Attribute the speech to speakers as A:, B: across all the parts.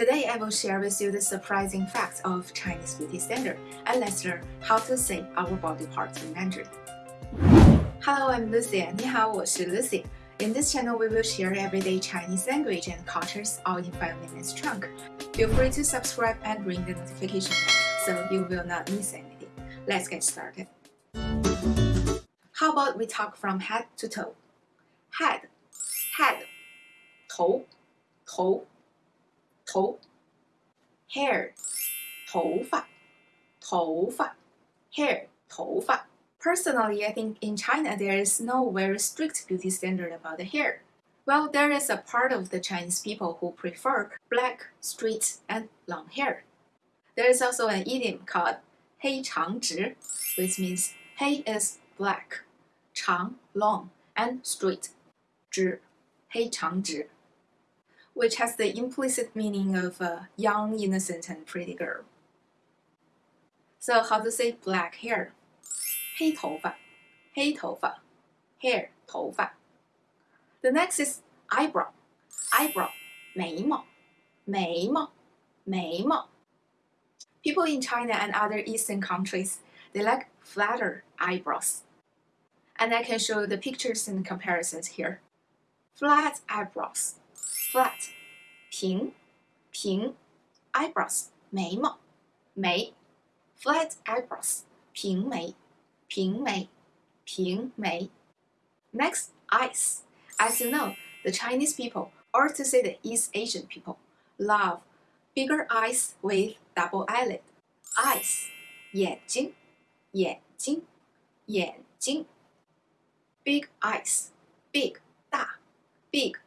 A: Today I will share with you the surprising facts of Chinese beauty standard and let's learn how to say our body parts in Mandarin. Hello, I'm Lucy. 你好，我是 Lucy. In this channel, we will share everyday Chinese language and cultures all in 5 minutes chunk. Feel free to subscribe and ring the notification bell so you will not miss anything. Let's get started. How about we talk from head to toe? Head, head, 头，头。 头，hair，头发，头发，hair，头发。Personally, I think in China there is no very strict beauty standard about the hair. Well, there is a part of the Chinese people who prefer black, straight, and long hair. There is also an idiom called 黑长直, which means 黑 is black, 长 long, and straight, 直黑长直 which has the implicit meaning of a young, innocent, and pretty girl. So how to say black hair? 黑头发,黑头发, hair, 头发. The next is eyebrow. Eyebrow, 眉毛,眉毛,眉毛. People in China and other Eastern countries, they like flatter eyebrows. And I can show the pictures and comparisons here. Flat eyebrows flat 平平 eyebrows 眉毛眉 flat eyebrows 平眉平眉平眉 Next eyes as you know the Chinese people or to say the East Asian people love bigger eyes with double eyelid eyes 眼睛眼睛眼睛 big eyes big 大 big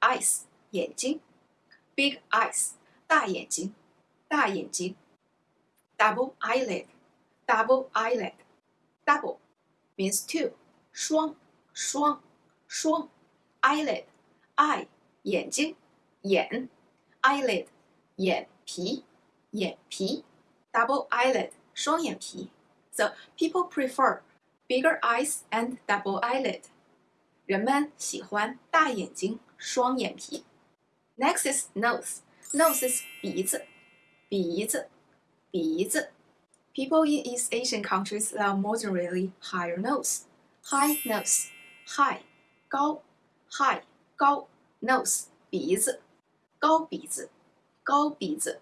A: eyes 眼睛，big eyes 大眼睛，大眼睛，double eyelid double eyelid double means two 双双双 eyelid eye 眼睛眼 eyelid 眼皮眼皮 double eyelid 双眼皮 so people prefer bigger eyes and double eyelid 人们喜欢大眼睛双眼皮。Next is nose. Nose is 鼻子，鼻子，鼻子。People in East Asian countries love moderately higher nose. High nose, high 高，high 高 nose 鼻子，高鼻子，高鼻子。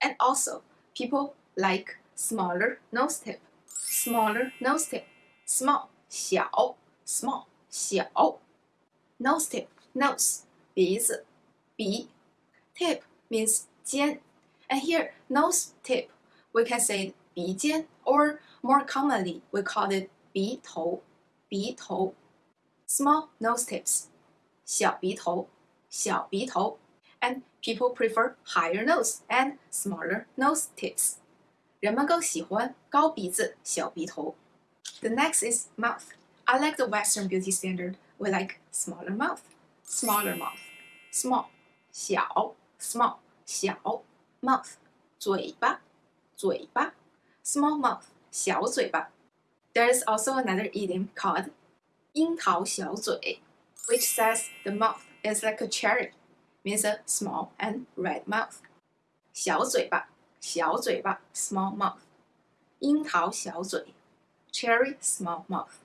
A: And also, people like smaller nose tip. Smaller nose tip, small 小，small 小。Nose tip nose 鼻子鼻 tip means 尖 and here nose tip we can say 鼻尖 or more commonly we call it 鼻头鼻头 small nose tips 小鼻头小鼻头 and people prefer higher nose and smaller nose tips 人们更喜欢高鼻子小鼻头 The next is mouth. I like the Western beauty standard. We like smaller mouth smaller mouth, small 小 small 小 mouth 嘴巴嘴巴 small mouth 小嘴巴 There is also another idiom called 樱桃小嘴 which says the mouth is like a cherry means a small and red mouth 小嘴巴小嘴巴 small mouth 樱桃小嘴 cherry small mouth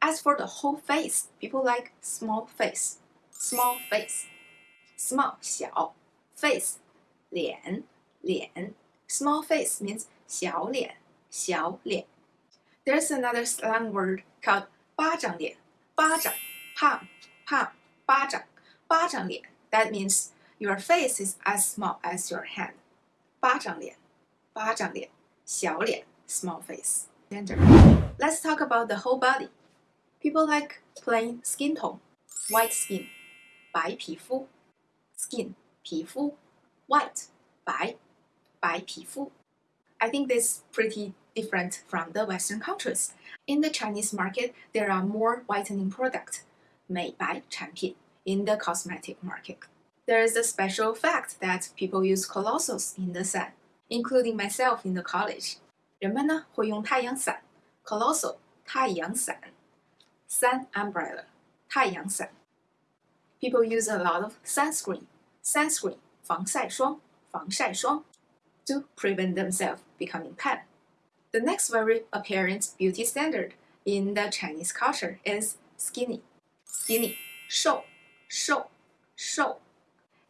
A: as for the whole face, people like small face small face. Small 小 face 脸脸 small face means 小脸小脸 There's another slang word called 巴掌脸巴掌 palm palm 巴掌巴掌脸 That means your face is as small as your hand 巴掌脸巴掌脸小脸 small face Gender. Let's talk about the whole body. People like plain skin tone, white skin, 白皮肤，skin 皮肤，white 白白皮肤。I think this pretty different from the Western countries. In the Chinese market, there are more whitening products, 美白产品 in the cosmetic market. There is a special fact that people use colossals in the sun, including myself in the college. 人们呢会用太阳伞，colossal 太阳伞 ，sun umbrella 太阳伞。people use a lot of sunscreen. Sunscreen 防晒霜，防晒霜 to prevent themselves becoming tan. The next very apparent beauty standard in the Chinese culture is skinny. Skinny, 瘦,瘦,瘦.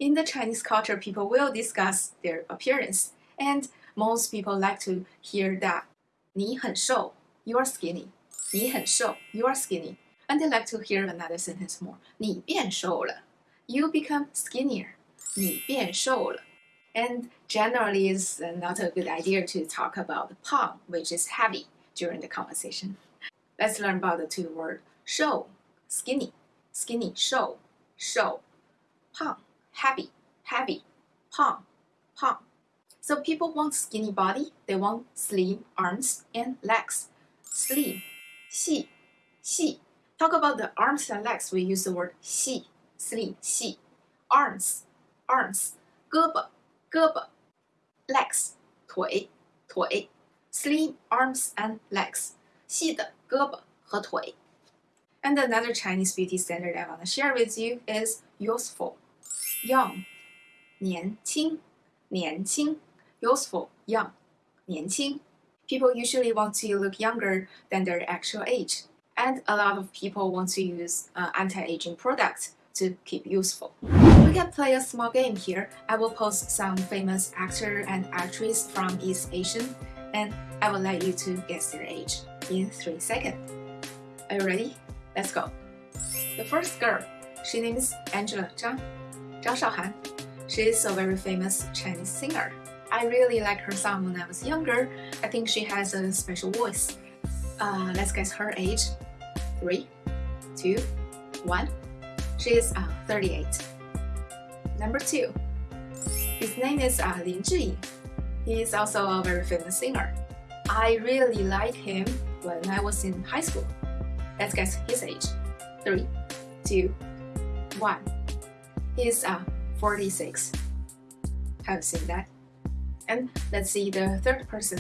A: In the Chinese culture, people will discuss their appearance, and most people like to hear that 你很瘦, you are skinny. 你很瘦, you are skinny. And they like to hear another sentence more. 你变瘦了, you become skinnier. 你变瘦了. And generally, it's not a good idea to talk about pang, which is heavy, during the conversation. Let's learn about the two words 瘦, skinny, skinny, 瘦,瘦, pang, heavy, heavy, pang, pang. So people want skinny body, they want slim arms and legs. Slim, 细,细. Talk about the arms and legs, we use the word 细, slim, 细. Arms, arms, 胳膊胳膊，legs 腿腿，slim arms and legs 细的胳膊和腿。And another Chinese beauty standard I want to share with you is youthful, young 年轻年轻 youthful young 年轻 People usually want to look younger than their actual age, and a lot of people want to use uh, anti-aging products to keep useful. We can play a small game here. I will post some famous actor and actress from East Asian and I will let you to guess their age in 3 seconds. Are you ready? Let's go. The first girl, she name is Angela Zhang, Zhang Shaohan. She is a very famous Chinese singer. I really like her song when I was younger. I think she has a special voice. Uh, let's guess her age. Three, two, one. She is uh, 38. Number two, his name is uh, Lin Zhiying. He is also a very famous singer. I really like him when I was in high school. Let's guess his age. Three, two, one. He's uh, 46. Have you seen that? And let's see the third person.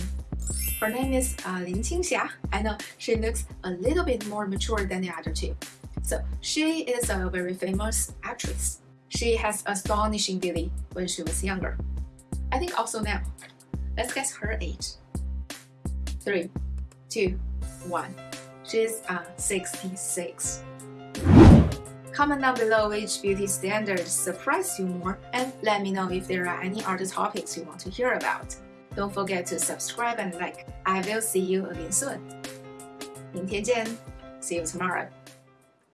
A: Her name is uh, Lin Qingxia. I know she looks a little bit more mature than the other two. So she is a very famous actress. She has astonishing beauty when she was younger. I think also now. Let's guess her age. Three, two, one. She's uh, 66. Comment down below which beauty standards surprise you more and let me know if there are any other topics you want to hear about. Don't forget to subscribe and like. I will see you again soon. 明天见. See you tomorrow.